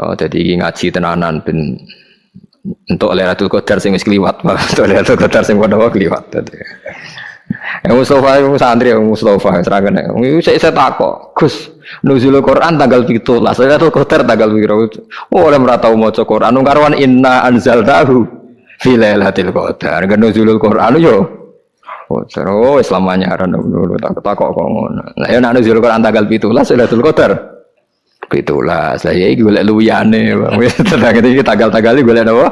Oh, jadi ngaji tenanan ben untuk Lailatul Qadar sing wis kliwat, untuk Lailatul Qadar sing padha kliwat. Yang Mustafa itu santri yang Mustafa serangan. Itu saya saya takut, Gus. Nuzul Quran tanggal itu lah. Saya tuh kotor tanggal biru. Oh, oleh merata mau cek Quran. Karwan inna anzal tahu. Filailatil qadar. Kan nuzul Quran yo. Oh, terus selamanya aran dulu tak takok kok ngono. Lah ya nak nuzul Quran tanggal 17 Lailatul Qadar. 17. Saya iki golek luyane. Tetangga iki tanggal-tanggal iki golek apa?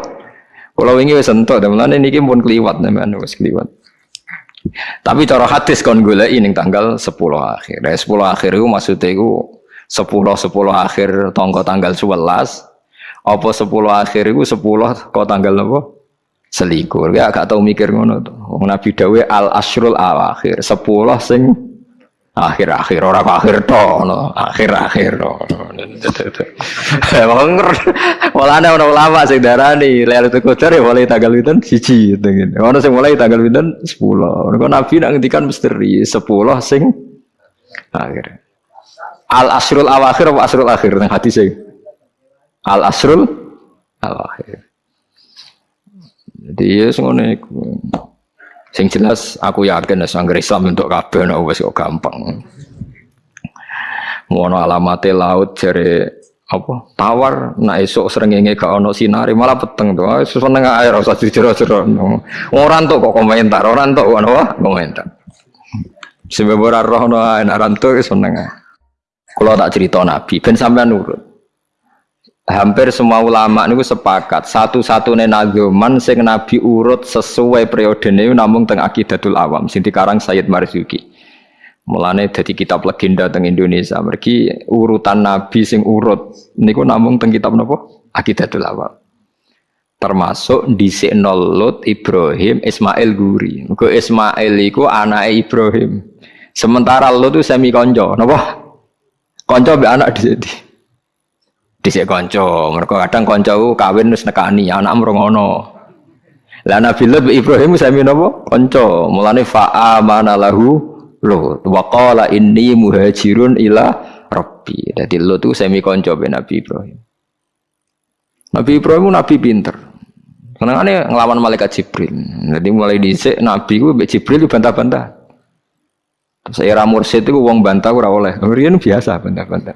Kalau ini wis entuk, mulane niki pun kliwat sampean wis kliwat. Tapi cara hadis kon golek ning tanggal 10 akhir. Nah, 10 akhir itu maksudnya itu 10 10 akhir tanggal tanggal 11 apa 10 akhir itu 10 kok tanggal apa? Selikur. Ya gak tau mikir ngono tuh. Nabi dawe al asrul akhir 10 sing akhir-akhir orang akhir to no. Akhir-akhir to malah ada orang ulama sing darani itu Qadar ya mulai tanggal pinten siji gitu ono sing mulai tanggal pinten 10 kok nabi nak ngendikan misteri 10 sing akhir. Al asrul awakhir apa asrul akhir nang hadis sing al asrul awakhir. Jadi ya ngono Sing jelas aku yakin sangger Islam untuk kabeh nek wis kok gampang. Ngono alamate laut jare apa? Tawar nak esok srengenge gak ono sinari malah peteng to. Seneng air usah dijero-jero. Ora entuk kok komentar ora entuk ngono komentar. Sebab ora roh no enak rantuk seneng kalau tak cerita nabi ben sampean nurut hampir semua ulama niku sepakat satu-satunya nagoman sing nabi urut sesuai periode ini namun teng akidatul awam sing dikarang Sayyid Marzuki. Mulane jadi kitab legenda teng Indonesia. Mergi urutan nabi sing urut niku namun teng kitab nopo akidatul awam. Termasuk di Lut Ibrahim Ismail Guri. Ke Ismail iku anak Ibrahim. Sementara Lut itu semi konco nopo konco be anak di dhisik kanca mereka kadang kanca kawin wis nekani anak mrongono lah Nabi Lut Ibrahim sami napa kanca mulane fa amana lahu Lut wa inni muhajirun ila rabbi dadi Lut itu sami kanca be Nabi Ibrahim Nabi Ibrahim nabi pinter Senengane ngelawan malaikat Jibril. Jadi mulai dhisik nabi ku mbek Jibril bantah-bantah. Terus era mursid itu wong bantah ora oleh. Riyen biasa bantah-bantah.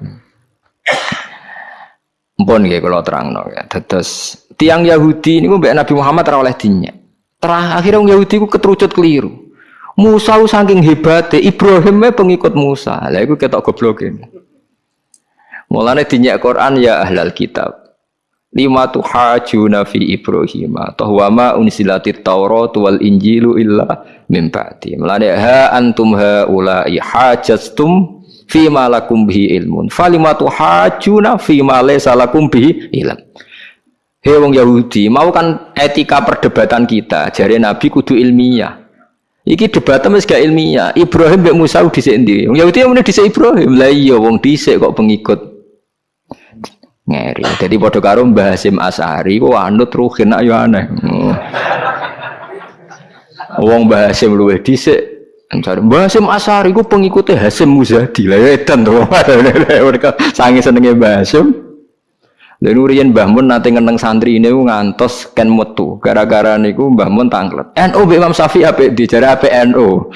Mpun nggih kula terangno ya. Terus tiang Yahudi niku mbek Nabi Muhammad ora oleh dinya. Terakhir wong Yahudi ku keterucut keliru. Musa saking hebatnya Ibrahim pengikut Musa. Lah iku ketok gobloke. Mulane dinyak Quran ya ahlal kitab. Lima tuhajuna fi Ibrahim wa ma unsilatit Taurat wal Injilu illa min ba'di. Mulane ha antum haula'i hajastum fi malakum bihi ilmun falimatu hajuna fi ma laysa lakum bihi ilm Hei wong Yahudi, mau kan etika perdebatan kita, jari Nabi kudu ilmiah. Iki debatnya wis gak ilmiah. Ibrahim mbek Musa dhisik ndi? Wong Yahudi yang dhisik Ibrahim. Lah iya wong dhisik kok pengikut ngeri. Jadi padha karo Mbah Hasim Asari ku anut ruhin ayo aneh. Wong Mbah Hasim luwih dhisik Mencari Mbah Hasim Asari ku pengikutnya Hasim Muzadi lah ya edan tuh. Mereka sangi senengnya Mbah Hasim. Dan urian Mbah Mun nanti ngeneng santri ini ngantos ken metu gara-gara niku Mbah Mun tanglet. NU Mbak Imam Syafi'i apa dijarah apa NU.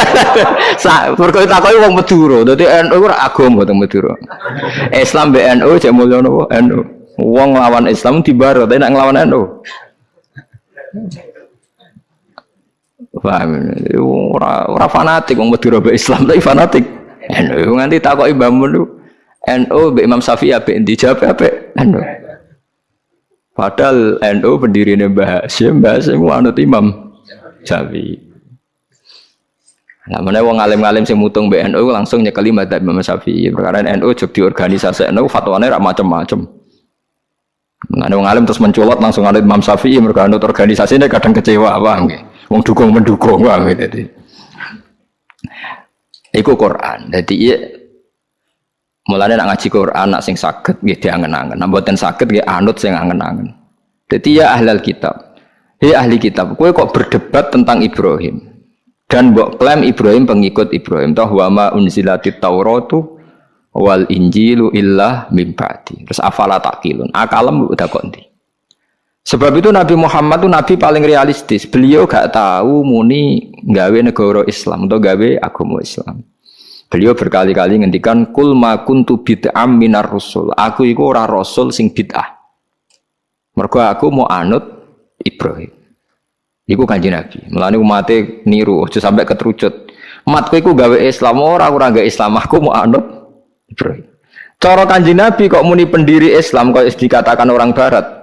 Sa perkara takoki wong Madura. Dadi NU ora agama teng Madura. Islam mbek NU cek mulya NU. Wong lawan Islam dibaro tapi nak nglawan NU. Paham? Ora ora fanatik wong Madura Islam tapi fanatik. NU nganti takoki Mbah Mun NU be Imam Syafi'i ape dijawab ape NU. Padahal NU pendirinya Mbah Hasyim, Mbah Hasyim anut Imam Syafi'i. Nah, mana wong alim-alim sing mutung BNU langsung nyekeli madzhab Imam Syafi'i. Perkara NU jog di organisasi NU fatwane rak macam-macam. Nah, wong alim terus menculot langsung anut Imam Syafi'i mergo organisasi ini kadang kecewa apa nggih. Wong dukung mendukung bang jadi. Iku Quran. Jadi iya mulane nak ngaji Quran nak sing saged nggih diangen-angen. Nak mboten saged nggih anut sing angen-angen. Jadi ya ahlal kitab. Hei ahli kitab, kowe kok berdebat tentang Ibrahim dan mbok klaim Ibrahim pengikut Ibrahim. Toh wa ma unzilatit Tauratu wal injilu illa mim. Terus afala takilun. Akalem udah kondi. Sebab itu Nabi Muhammad itu nabi paling realistis. Beliau gak tahu muni gawe negara Islam atau gawe agama Islam. Beliau berkali-kali ngendikan kul ma kuntu bid'am minar rusul. Aku iku ora rasul sing bid'ah. Mergo aku mau anut Ibrahim. Iku kanji Nabi. Mulane umate niru aja sampai keterucut. Matku iku gawe Islam ora ora gawe Islam aku mau anut Ibrahim. Cara kanji Nabi kok muni pendiri Islam kok dikatakan orang barat.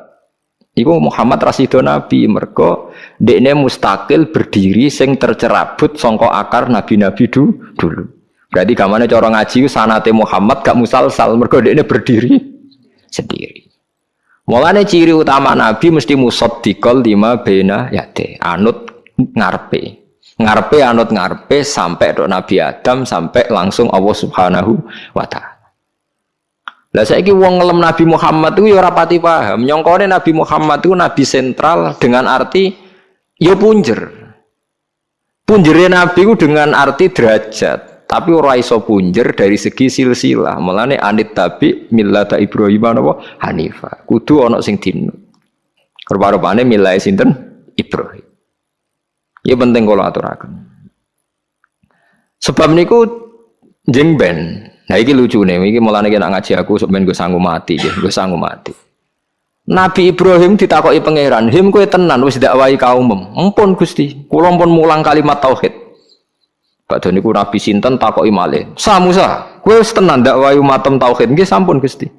Iku Muhammad Rasido Nabi mergo dekne mustakil berdiri sing tercerabut songko akar nabi-nabi du, dulu. Berarti kamane cara ngaji sanate Muhammad gak musalsal mergo dekne berdiri sendiri. Mulane ciri utama nabi mesti musaddiqal lima bena yate, anut ngarepe. Ngarepe anut ngarepe sampai dok Nabi Adam sampai langsung Allah Subhanahu wa taala. Lah saiki wong ngelem Nabi Muhammad itu ya ora pati paham. Nyongkone Nabi Muhammad itu nabi sentral dengan arti ya punjer. Punjernya Nabi itu dengan arti derajat, tapi ora iso punjer dari segi silsilah. Mulane anit tabi millata Ibrahim apa Hanifa. Kudu ana sing dinut. Rupa-rupane milai sinten Ibrahim. Ya penting kalau aturaken. Sebab niku jeng ben Nah ini lucu nih, ini mulai nak ngaji aku sebenarnya gue sanggup mati, gue sanggup mati. Nabi Ibrahim ditakoki pangeran, him kue tenan wis dakwai kaum Empun Gusti, kula pun mulang kalimat tauhid. Badhe niku Nabi sinten takoki malih. Sa Musa, kowe wis tenan dakwai umatem tauhid nggih sampun Gusti.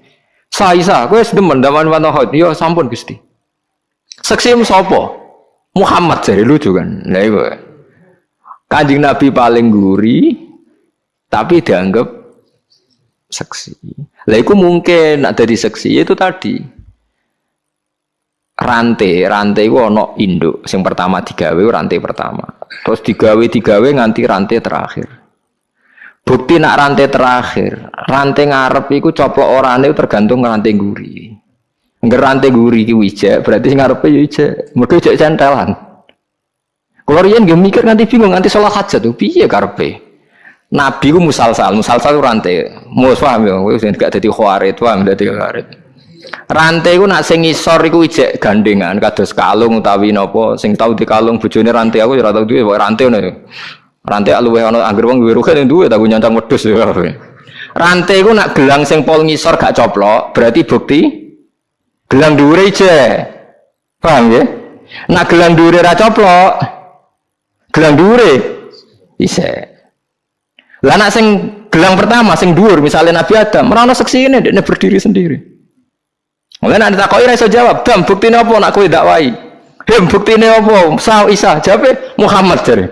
Sa Isa, kowe wis demen dakwai tauhid. Ya sampun Gusti. Seksi sapa? Muhammad jadi lucu kan. Lah iku. Kanjeng Nabi paling guri tapi dianggap seksi. Lah itu mungkin ada di seksi itu tadi. Rantai rantai itu ono induk. Yang pertama digawe rantai pertama. Terus digawe digawe nganti rantai terakhir. Bukti nak rantai terakhir rantai ngarep itu orang itu tergantung rantai guri nggak rantai guri ki wijek berarti ngarep ya wijek. Mereka wijek centelan. Kalau rian gak mikir nanti bingung nanti salah hajat. Tuh piye karpe Nabi ku musalsal, musalsal itu rantai. Mus paham ya, wis gak dadi khawarit, paham dadi khawarit. Rantai ku nak sing ngisor iku ijek gandengan kados kalung utawi napa sing tau di kalung bojone rantai aku ya ora tau duwe rantai ngono. Ya. Rantai luwih ana anggere wong duwe rugen duwe tak nyancang wedhus ya. Rantai ku nak gelang sing pol ngisor gak coplok, berarti bukti gelang dhuwure ijek. Paham ya? Nak gelang dhuwure ra coplok, gelang dhuwure isek. Lah anak sing gelang pertama sing dhuwur misalnya Nabi Adam, merana seksi ini dia berdiri sendiri. Mulai nanti tak kau iso jawab, dam bukti apa nak kue dakwai? Dem bukti apa? Sah Isa jawab Muhammad jadi.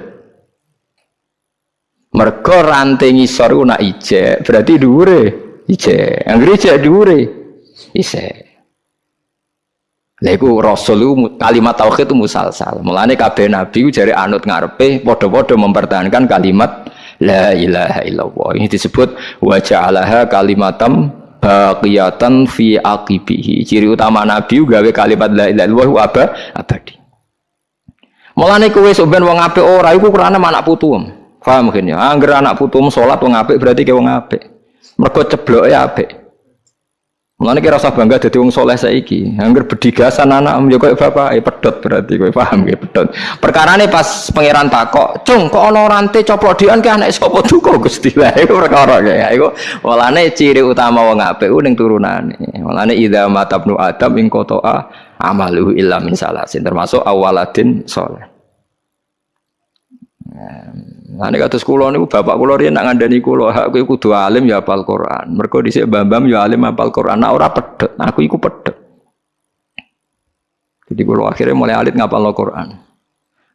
Mereka rantai ngisor ku nak ije, berarti dhuwure ije. Anggere ije dhuwure ise. Lha iku rasul kalimat tauhid itu musalsal. Mulane kabeh nabi jare anut ngarepe padha-padha mempertahankan kalimat La ilaha illallah. Ini disebut wajah Allah kalimatam baqiyatan fi aqibihi. Ciri utama Nabi gawe kalimat la ilaha illallah apa abadi. Mulane kowe sok ben wong apik ora iku kurane anak putu. Paham mungkin ya. Angger anak putu salat wong apik berarti ke wong apik. Mergo cebloke apik. Mulane kira usah bangga dadi wong saleh saiki. Angger bedigasan anak yo koyo bapak, eh pedot berarti kowe paham nggih pedot. Perkarane pas pangeran takok, "Cung, kok ana rante coplok dian ke anak sapa duka Gusti?" Lah iku perkara ya. Iku walane ciri utama wong apik ning turunane. Walane idza matabnu adam ing qata'a amaluhu illa min salasin termasuk awaladin saleh. Nah, nek kados kula niku bapak kula riyen nak ngandani kula, hak kowe kudu alim ya hafal Quran. Mergo dhisik Bambam ya alim hafal Quran. Nak ora pedhet, aku iku pedhet. Jadi kula akhirnya mulai alit ngapal Quran.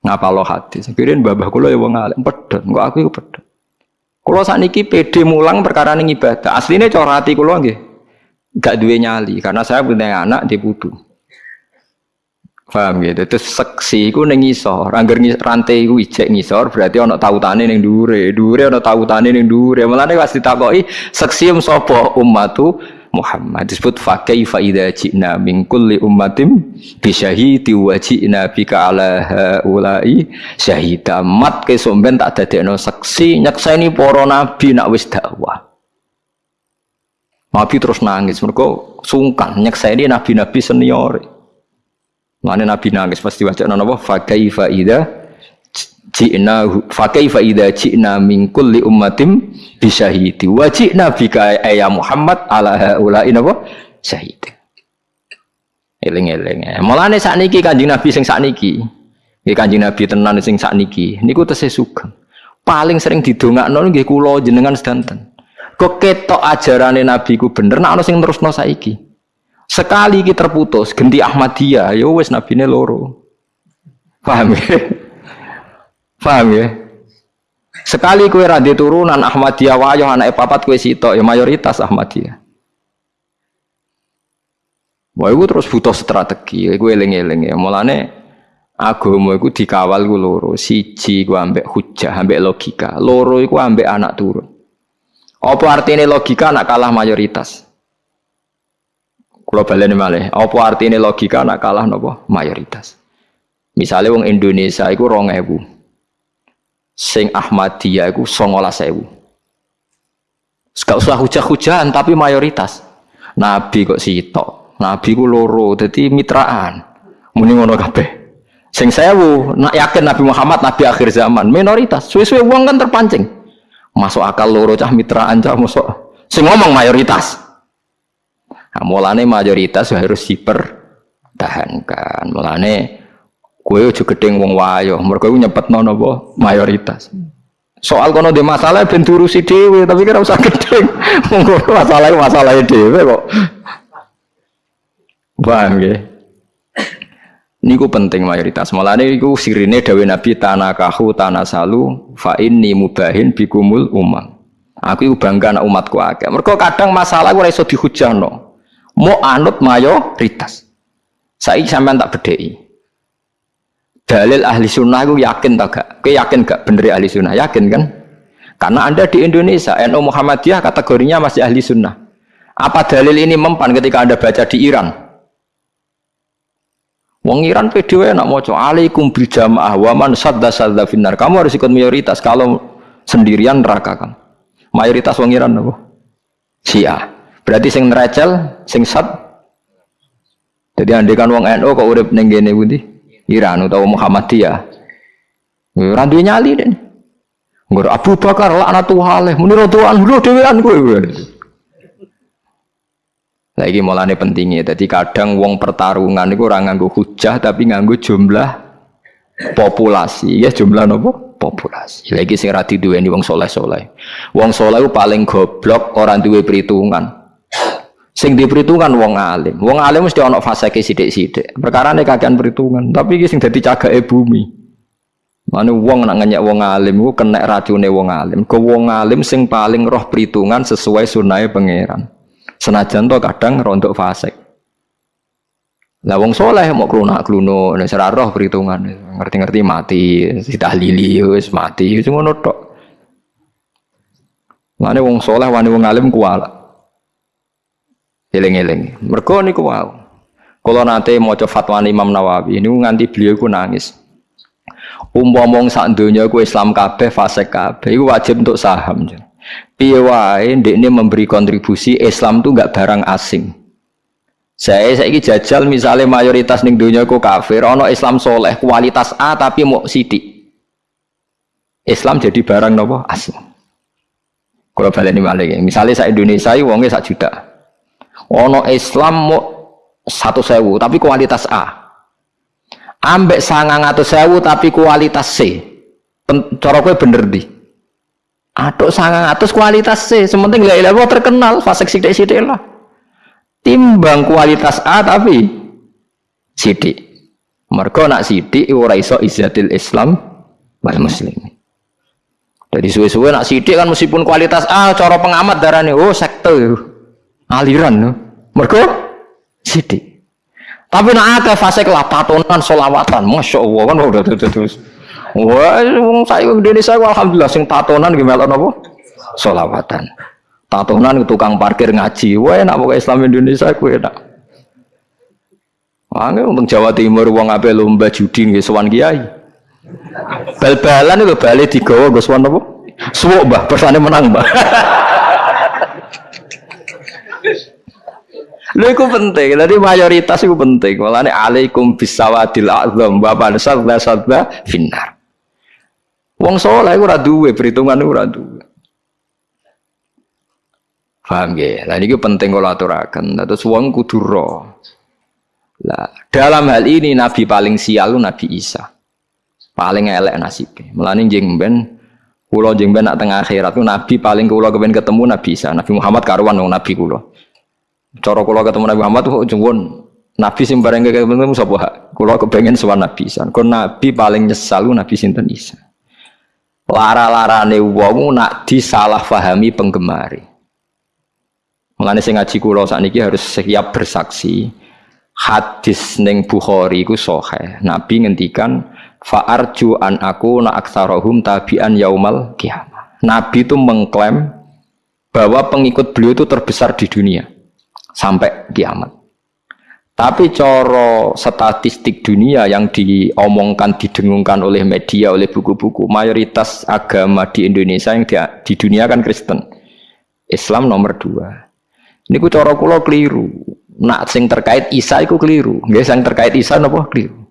Ngapal hadis. Kirin babah kula ya wong alim pedhet, kok aku iku pedhet. Kula sakniki pede mulang perkara ning ibadah. Asline cara ati kula nggih gak duwe nyali karena saya punya anak di putu. Paham gitu. Terus seksi iku ning ngisor. Angger rantai iku ijek ngisor berarti ana tautane ning dhuwure. Dhuwure ana tautane ning dhuwure. Mulane pas ditakoki seksi sapa ummatu Muhammad disebut fa kaifa idza ji'na min kulli ummatin bi syahidi wa ji'na bika ala haula'i syahida mat ke somben tak dadekno seksi nyekseni para nabi nak wis dakwah Nabi terus nangis, mereka sungkan nyekseni nabi-nabi senior. Mana nabi nangis pasti baca napa fa kaifa idza ji'na fa kaifa idza ji'na min kulli ummatin bisyahidi wa ji'na bika ya Muhammad ala haula'i napa syahid. Eling-eling. Mulane sakniki Kanjeng Nabi sing sakniki. Nggih Kanjeng Nabi tenan sing sakniki niku tesih sugeng. Paling sering didongakno nggih kula jenengan sedanten. Kok ketok ajarane Nabi ku bener, nak ana sing terusno saiki. Sekali iki terputus, ganti Ahmadiyah, ya wis nabine loro. Paham ya? Paham ya? Sekali kue radhi turunan Ahmadiyah wayo anak papat kue sitok ya mayoritas Ahmadiyah. Wah, itu terus butuh strategi. Gue eling-eling ya. Mulane agama iku dikawal gue loro. Siji gue ambek hujah, ambek logika. Loro iku ambek anak turun. Apa artinya logika nak kalah mayoritas? Kalau baleni malih, apa artinya logika nak kalah nopo mayoritas? Misalnya wong Indonesia iku rong ewu, sing Ahmadiyah iku songolas ewu. Gak usah hujah-hujahan tapi mayoritas. Nabi kok sitok, Nabi ku loro, jadi mitraan. Muni ngono kabeh. Sing sewu, nak yakin Nabi Muhammad Nabi akhir zaman, minoritas. Suwe-suwe wong kan terpancing. Masuk akal loro cah mitraan cah masuk. Sing ngomong mayoritas. Nah, mulane mayoritas harus dipertahankan. Mulane kue ojo gedeng wong wayo, mergo nyepetno napa mayoritas. Soal kono de masalah ben si dhewe, tapi kira usah gedeng. Monggo masalah masalah dhewe kok. Paham nggih? Niku penting mayoritas. Malah niku sirine dawe Nabi tanakahu tanasalu fa inni mubahin bikumul umam. Aku bangga anak umatku akeh. Mergo kadang masalah ora iso dihujano. Mau anut mayoritas. Saiki sampean tak bedheki. Dalil ahli sunnah aku yakin tak gak? Kowe yakin gak bener ahli sunnah? Yakin kan? Karena Anda di Indonesia, NU Muhammadiyah kategorinya masih ahli sunnah. Apa dalil ini mempan ketika Anda baca di Iran? Wong Iran PDW nak mau alaikum bil jamaah wa man sadda sadda finnar. Kamu harus ikut mayoritas. Kalau sendirian neraka kan. Mayoritas wong Iran apa? Sia. Berarti sing nerecel, sing sad. Jadi andai kan wong NU kok urip ning kene pundi? Iran utawa Muhammadiyah. Ora duwe nyali den. Nggur Abu Bakar laknatullah alaih. Muni radhiyallahu anhu dhewean kowe. Lagi mulane pentingnya. Jadi kadang wong pertarungan itu orang nganggu hujah tapi nganggu jumlah populasi. Ya jumlah nopo populasi. Lagi sing rati dua ini wong soleh soleh. Wong soleh paling goblok orang dua perhitungan. Sing di perhitungan wong alim. Wong alim mesti ono fase ke sidik sidik. Perkara nih kagian perhitungan. Tapi sing jadi caga bumi. Mana wong nak ngenyak wong alim ku kena racune wong alim. Ke wong alim sing paling roh perhitungan sesuai sunai pangeran. Senajan to kadang rontok fasik. Lah wong soleh mau klunak kluno, nek ora roh perhitungan, ngerti-ngerti mati, ditahlili wis mati, wis ngono tok. Mane wong soleh wani wong alim kuwala. Eling-eling. Mergo niku wau. Kula nate maca fatwa Imam Nawawi niku nganti beliau ku nangis. Umpama sak donya ku Islam kabeh fasik kabeh iku wajib untuk saham. Piye wae ini memberi kontribusi Islam tuh nggak barang asing. Saya saya jajal misalnya mayoritas ning dunia ku kafir, ono Islam soleh kualitas A tapi mau sidik. Islam jadi barang nopo asing. Kalau balik ini misalnya saya Indonesia, wongnya sak juta. Ono Islam mau satu sewu tapi kualitas A. Ambek sangang atau sewu tapi kualitas C. Cara bener di. Atuk sangat atus kualitas C, sementing la ilaha terkenal, fasek sidik-sidik lah. Timbang kualitas A tapi sidik. Mergo nak sidik ora iso izzatil Islam wal muslim. Jadi suwe-suwe nak sidik kan meskipun kualitas A cara pengamat darahnya oh sekte aliran mergo sidik. Tapi nak ada fase lah solawatan, masya Allah kan udah terus. Wah, saya Indonesia alhamdulillah sing tatonan gimana apa? Solawatan. Tatonan tukang parkir ngaji. Wah, enak pokoknya Islam Indonesia ku enak. Wah, untuk Jawa Timur wong ape lomba judi nggih sowan kiai. Bal-balan itu balik digawa nggo sowan apa? Suwuk, Mbah, persane menang, Mbah. Lho iku penting. Tadi mayoritas itu penting. Walane alaikum bisawadil azam wa sadda sadda finnar. Wong saleh ora duwe perhitungan ora duwe. Paham ya? Lah ini penting kalau aturakan. Terus wong kudu Lah, dalam hal ini nabi paling sial Nabi Isa. Paling elek nasibnya. Melani jeng ben kula jeng ben nak tengah akhirat nabi paling kula kepen ketemu Nabi Isa. Nabi Muhammad karuan dong nabi kula. Cara kula ketemu Nabi Muhammad kok jengwon Nabi sing bareng ketemu sapa? Kula kepengen sowan Nabi Isa. Kok nabi paling nyesal Nabi sinten Isa. Lara-larane wong nak disalah fahami penggemari. Mengenai sing ngaji kula sakniki harus siap bersaksi. Hadis neng Bukhari iku sahih. Nabi ngendikan fa'arju an aku na aksarohum tabi'an yaumal kiamah. Nabi itu mengklaim bahwa pengikut beliau itu terbesar di dunia sampai kiamat. Tapi coro statistik dunia yang diomongkan, didengungkan oleh media, oleh buku-buku, mayoritas agama di Indonesia yang di, di dunia kan Kristen. Islam nomor dua. Ini ku cara kula keliru. Nak sing terkait Isa iku keliru. Nggih sing terkait Isa napa keliru.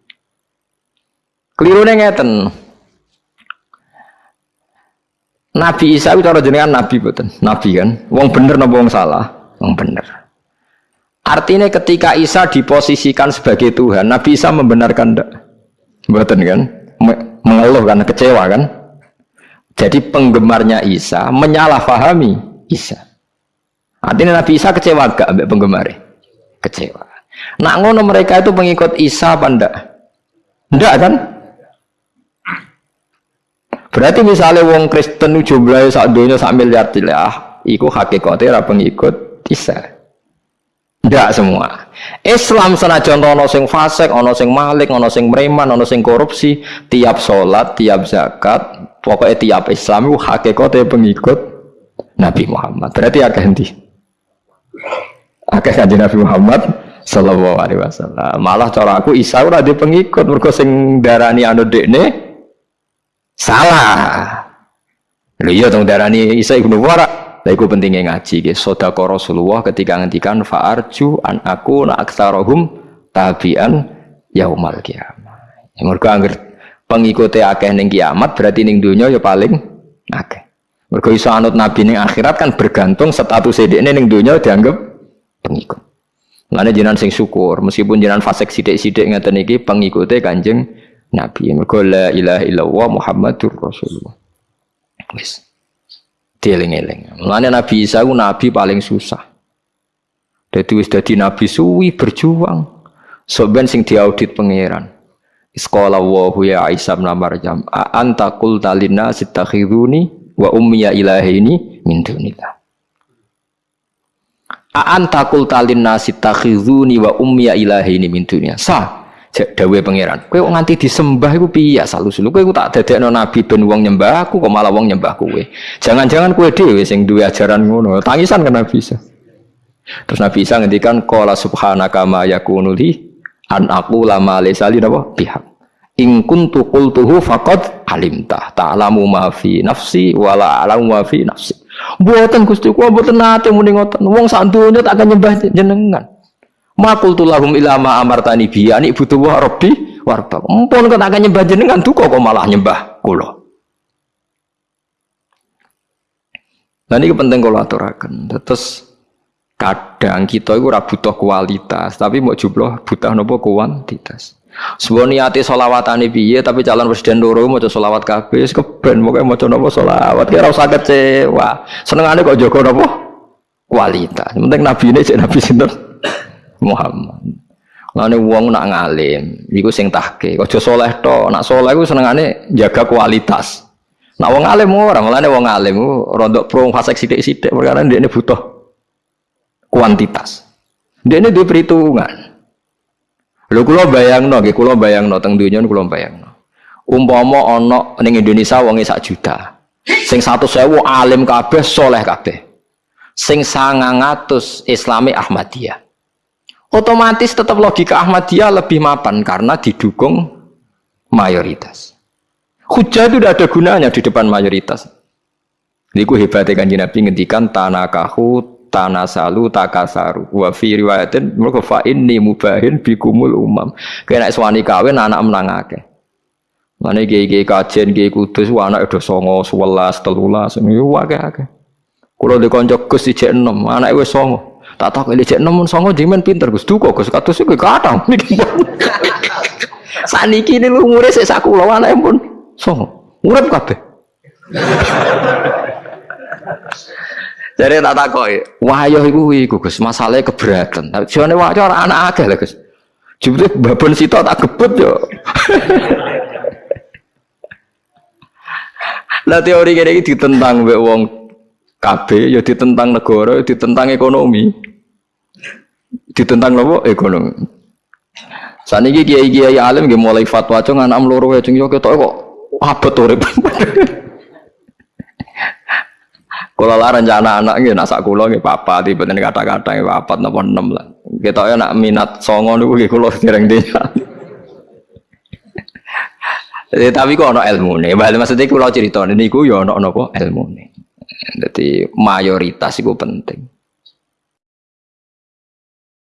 Kelirune ngeten. Nabi Isa itu cara jenengan nabi betul. Nabi kan. Wong bener napa wong salah? Wong bener. Artinya ketika Isa diposisikan sebagai Tuhan, Nabi Isa membenarkan ndak? Betul kan? Mengeluh kan, kecewa kan? Jadi penggemarnya Isa menyalahfahami Isa. Artinya Nabi Isa kecewa gak ambek penggemar? Kecewa. Nak ngono mereka itu pengikut Isa apa ndak? Kan? Berarti misalnya wong Kristen jumlahnya sak dunia sak miliar tilah, iku hakikatnya ra pengikut Isa. Ndak semua. Islam senajan ono sing fasik, ono sing malik, ono sing mereman, ono sing korupsi, tiap sholat, tiap zakat, pokoknya tiap Islam itu hakikatnya pengikut Nabi Muhammad. Berarti agak henti. Akeh kanjeng Nabi Muhammad sallallahu alaihi wasallam. Malah cara aku Isa ora di pengikut mergo sing darani anu dekne salah. Iya dong darani Isa ibnu Wara. Lah iku pentingnya ngaji nggih. Sedekah Rasulullah ketika ngendikan fa'arju an aku na aktsarahum tabi'an yaumal kiamat. Ya mergo angger pengikute akeh ning kiamat berarti ning donya ya paling akeh. Mergo iso anut nabi ning akhirat kan bergantung status ini ning donya dianggap pengikut. Mana jinan sing syukur, meskipun jinan fasik sidik-sidik ngeten iki pengikutnya kanjeng Nabi. Mergo la ilaha illallah Muhammadur Rasulullah. Wis. Dieling-eling. Mulane Nabi Isa ku nabi paling susah. Dadi wis dadi nabi suwi berjuang. Soben sing diaudit pangeran. Iskola wa ya Isa bin Maryam, anta qulta linnas ittakhiduni wa ummiya ilahini min dunillah. Aan takul talin nasi takhizuni wa ummiya ilahi ini min dunia. Sa, dawe pangeran. Kowe nganti disembah iku piye salu sulu. Kowe tak dadekno nabi ben wong nyembah aku kok malah wong nyembah kowe. Jangan-jangan kowe dhewe sing duwe ajaran ngono. Tangisan kan Nabi. Terus Nabi Isa ngendikan qala subhanaka ma yakunu li an aku lama lesali napa pihak. In kuntu qultuhu faqad alimta ta'lamu ma fi nafsi wala a'lamu ma fi nafsi. Buatan Gusti kuwi mboten nate muni ngoten. Wong sak donya tak akan nyembah jenengan. Makul tulahum ilama amartani bi ani butuh wa rabbi warba. Mumpun kok nyembah jenengan duka kok malah nyembah kula. Nah ini penting kalau aturakan. Terus kadang kita itu butuh kualitas, tapi mau jumlah butuh nopo kuantitas. Sebuah niati solawatan piye tapi calon presiden loro mau solawat kabeh keben pokoknya mau coba solawat kira usah kecewa seneng kok jogo nopo kualitas penting nabi ini cek nabi sinter Muhammad Lalu uang nak ngalim, iku sing tahke. Kau soleh to, nak soleh iku senengane jaga kualitas. Nak wong alim orang, malah wong alim rontok pro fasek sidik-sidik perkara ini butuh kuantitas. Dia ini dua perhitungan. Lho kula bayangno nggih kula bayangno teng donya kula bayangno. Umpama ana ning Indonesia wonge sak juta. Sing 100.000 alim kabeh, soleh kabeh. Sing 900 Islami Ahmadiyah. Otomatis tetap logika Ahmadiyah lebih mapan karena didukung mayoritas. Hujah itu tidak ada gunanya di depan mayoritas. Niku hebatnya kanji Nabi ngendikan tanakahu tanasalu takasaru wa fi riwayatin mergo fa inni mubahin bikumul umam kena suwani kawin anak menang akeh Mane gege kajen gege kudus anak udah songo sewelas telulas ini akeh akeh. Kulo di konco gus di enam anak wis songo. Tak tahu kalau di enam songo jimen pinter gus duko gus katus itu kadang. Saniki ini lu umure sik sakula anake pun songo. Urip kabeh. Jadi tak takoki, wahyo iku iku Gus, masalahnya keberatan. Jane wahyo ora anak akeh lho Gus. Jebule babon sitok tak gebut yo. Lah teori kene iki ditentang mbek wong KB, ya ditentang negara, ya ditentang ekonomi. Ditentang nopo? Ekonomi. Saniki kiai-kiai alim nggih mulai fatwa cung anak loro ya cung yo ketok kok abot urip. Kula lah rencana anak nggih nak sak kula nggih papa tiba-tiba kata-kata nggih papat napa enam lah. Ketoke nak minat songo niku nggih kula dereng denya. Eh, tapi kok ono ilmu nih, bahkan maksudnya kalau cerita ini, ku ya nopo ilmu nih. Jadi mayoritas itu penting.